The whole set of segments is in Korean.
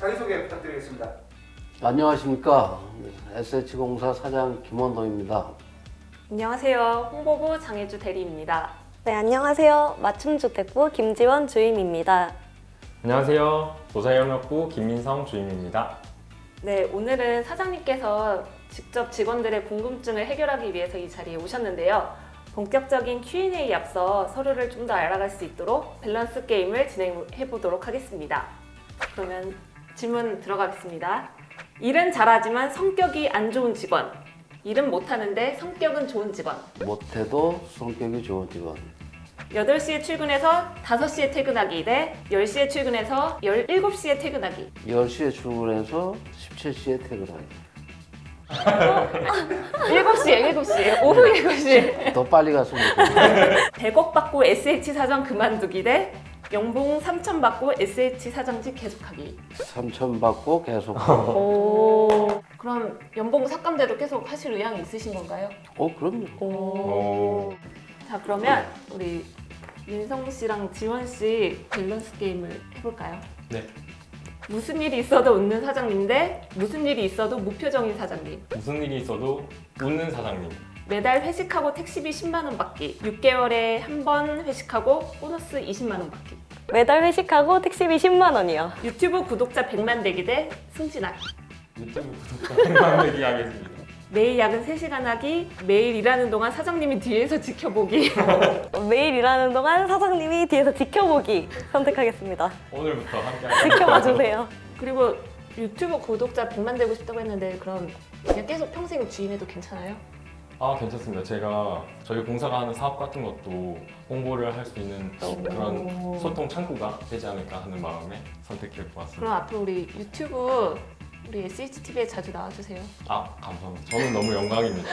자기소개 부탁드리겠습니다. 안녕하십니까 SH공사 사장 김원동입니다. 안녕하세요. 홍보부 장혜주 대리입니다. 네, 안녕하세요. 맞춤주택부 김지원 주임입니다. 안녕하세요. 도사영역부 김민성 주임입니다. 네, 오늘은 사장님께서 직접 직원들의 궁금증을 해결하기 위해서 이 자리에 오셨는데요. 본격적인 Q&A에 앞서 서로를 좀 더 알아갈 수 있도록 밸런스 게임을 진행해 보도록 하겠습니다. 그러면 질문 들어가겠습니다. 일은 잘하지만 성격이 안 좋은 직원. 일은 못하는데 성격은 좋은 직원. 못해도 성격이 좋은 직원. 8시에 출근해서 5시에 퇴근하기 대 10시에 출근해서 17시에 퇴근하기. 10시에 출근해서 17시에 퇴근하기. 7시에, 7시에, 오후 7시에. 더 빨리 갔으면 좋겠네. 100억 받고 SH 사장 그만두기 대 연봉 3천 받고 SH 사장직 계속하기. 3천 받고 계속. 오. 그럼 연봉 삭감돼도 계속 하실 의향이 있으신 건가요? 어 그럼요. 오. 자 그러면 우리 민성 씨랑 지원 씨 밸런스 게임을 해볼까요? 네. 무슨 일이 있어도 웃는 사장님 대 무슨 일이 있어도 무표정인 사장님. 무슨 일이 있어도 웃는 사장님. 매달 회식하고 택시비 10만 원 받기. 6개월에 한 번 회식하고 보너스 20만 원 받기. 매달 회식하고 택시비 10만 원이요. 유튜브 구독자 100만 되기 대 승진하기. 유튜브 구독자 100만 되기 하겠습니다. 매일 야근 3시간 하기, 매일 일하는 동안 사장님이 뒤에서 지켜보기. 매일 일하는 동안 사장님이 뒤에서 지켜보기 선택하겠습니다. 오늘부터 함께 할 지켜봐 주세요. 그리고 유튜브 구독자 100만 되고 싶다고 했는데 그럼 그냥 계속 평생 주임해도 괜찮아요? 아 괜찮습니다. 제가 저희 공사가 하는 사업 같은 것도 홍보를 할 수 있는 그런 소통 창구가 되지 않을까 하는 마음에 선택해 보았습니다. 그럼 앞으로 우리 유튜브 우리 SHTV에 자주 나와주세요. 아 감사합니다. 저는 너무 영광입니다.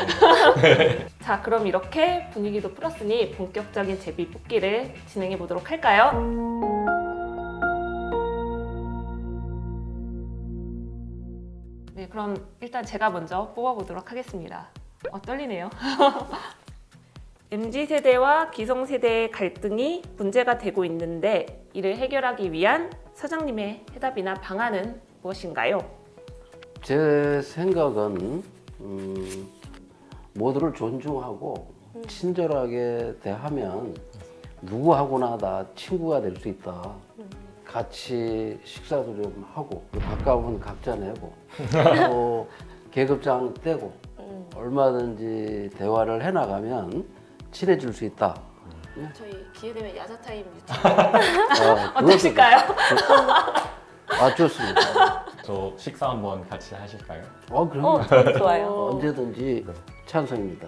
자 그럼 이렇게 분위기도 풀었으니 본격적인 제비 뽑기를 진행해 보도록 할까요? 네 그럼 일단 제가 먼저 뽑아보도록 하겠습니다. 어 떨리네요. MZ세대와 기성세대의 갈등이 문제가 되고 있는데 이를 해결하기 위한 사장님의 해답이나 방안은 무엇인가요? 제 생각은 음, 모두를 존중하고 친절하게 대하면 누구하고나 다 친구가 될 수 있다. 같이 식사도 좀 하고 가까우면 각자 내고 또 계급장 떼고 얼마든지 대화를 해나가면 친해질 수 있다. 저희 기회되면 야자타임 유튜브 어, 그것도 어떠실까요? 아 좋습니다. 저 식사 한번 같이 하실까요? 어 그럼 어, 좋아요. 언제든지 찬성입니다.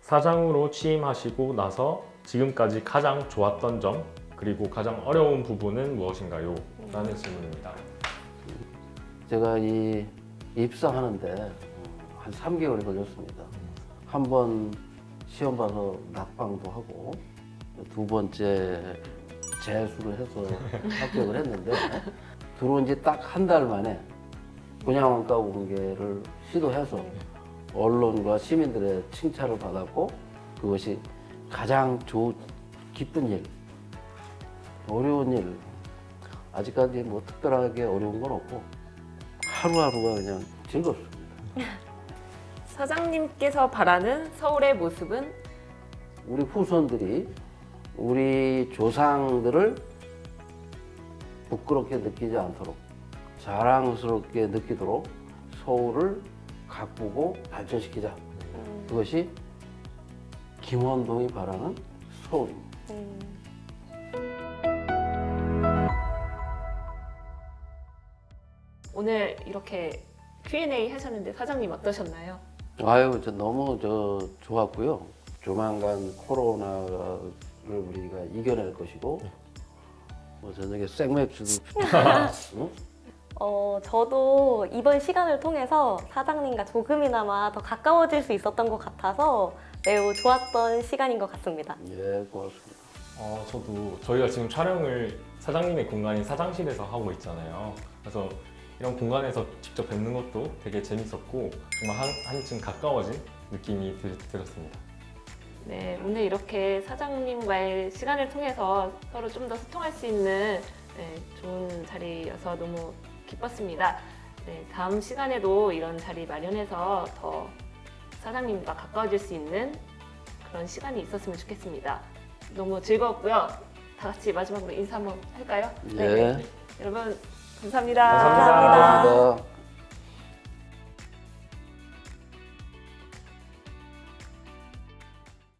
사장으로 취임하시고 나서 지금까지 가장 좋았던 점 그리고 가장 어려운 부분은 무엇인가요? 라는 질문입니다. 제가 이 입사하는데 한 3개월이 걸렸습니다. 한 번 시험 봐서 낙방도 하고 두 번째 재수를 해서 합격을 했는데 들어온 지 딱 한 달 만에 분양원가 공개를 시도해서 언론과 시민들의 칭찬을 받았고 그것이 가장 좋 기쁜 일, 어려운 일 아직까지 뭐 특별하게 어려운 건 없고 하루하루가 그냥 즐겁습니다. 사장님께서 바라는 서울의 모습은 우리 후손들이 우리 조상들을 부끄럽게 느끼지 않도록 자랑스럽게 느끼도록 서울을 가꾸고 발전시키자. 그것이 김원동이 바라는 서울입니다. 오늘 이렇게 Q&A 하셨는데 사장님 어떠셨나요? 아유, 저 너무 저 좋았고요. 조만간 코로나를 우리가 이겨낼 것이고, 뭐 저녁에 생맥주도 응? 어, 저도 이번 시간을 통해서 사장님과 조금이나마 더 가까워질 수 있었던 것 같아서 매우 좋았던 시간인 것 같습니다. 예, 고맙습니다. 어, 저도 저희가 지금 촬영을 사장님의 공간인 사장실에서 하고 있잖아요. 그래서 이런 공간에서 직접 뵙는 것도 되게 재밌었고 정말 한, 한층 가까워진 느낌이 들, 들었습니다. 네, 오늘 이렇게 사장님과의 시간을 통해서 서로 좀 더 소통할 수 있는 네, 좋은 자리여서 너무 기뻤습니다. 네, 다음 시간에도 이런 자리 마련해서 더 사장님과 가까워질 수 있는 그런 시간이 있었으면 좋겠습니다. 너무 즐거웠고요. 다 같이 마지막으로 인사 한번 할까요? 예. 여러분 감사합니다. 감사합니다. 감사합니다.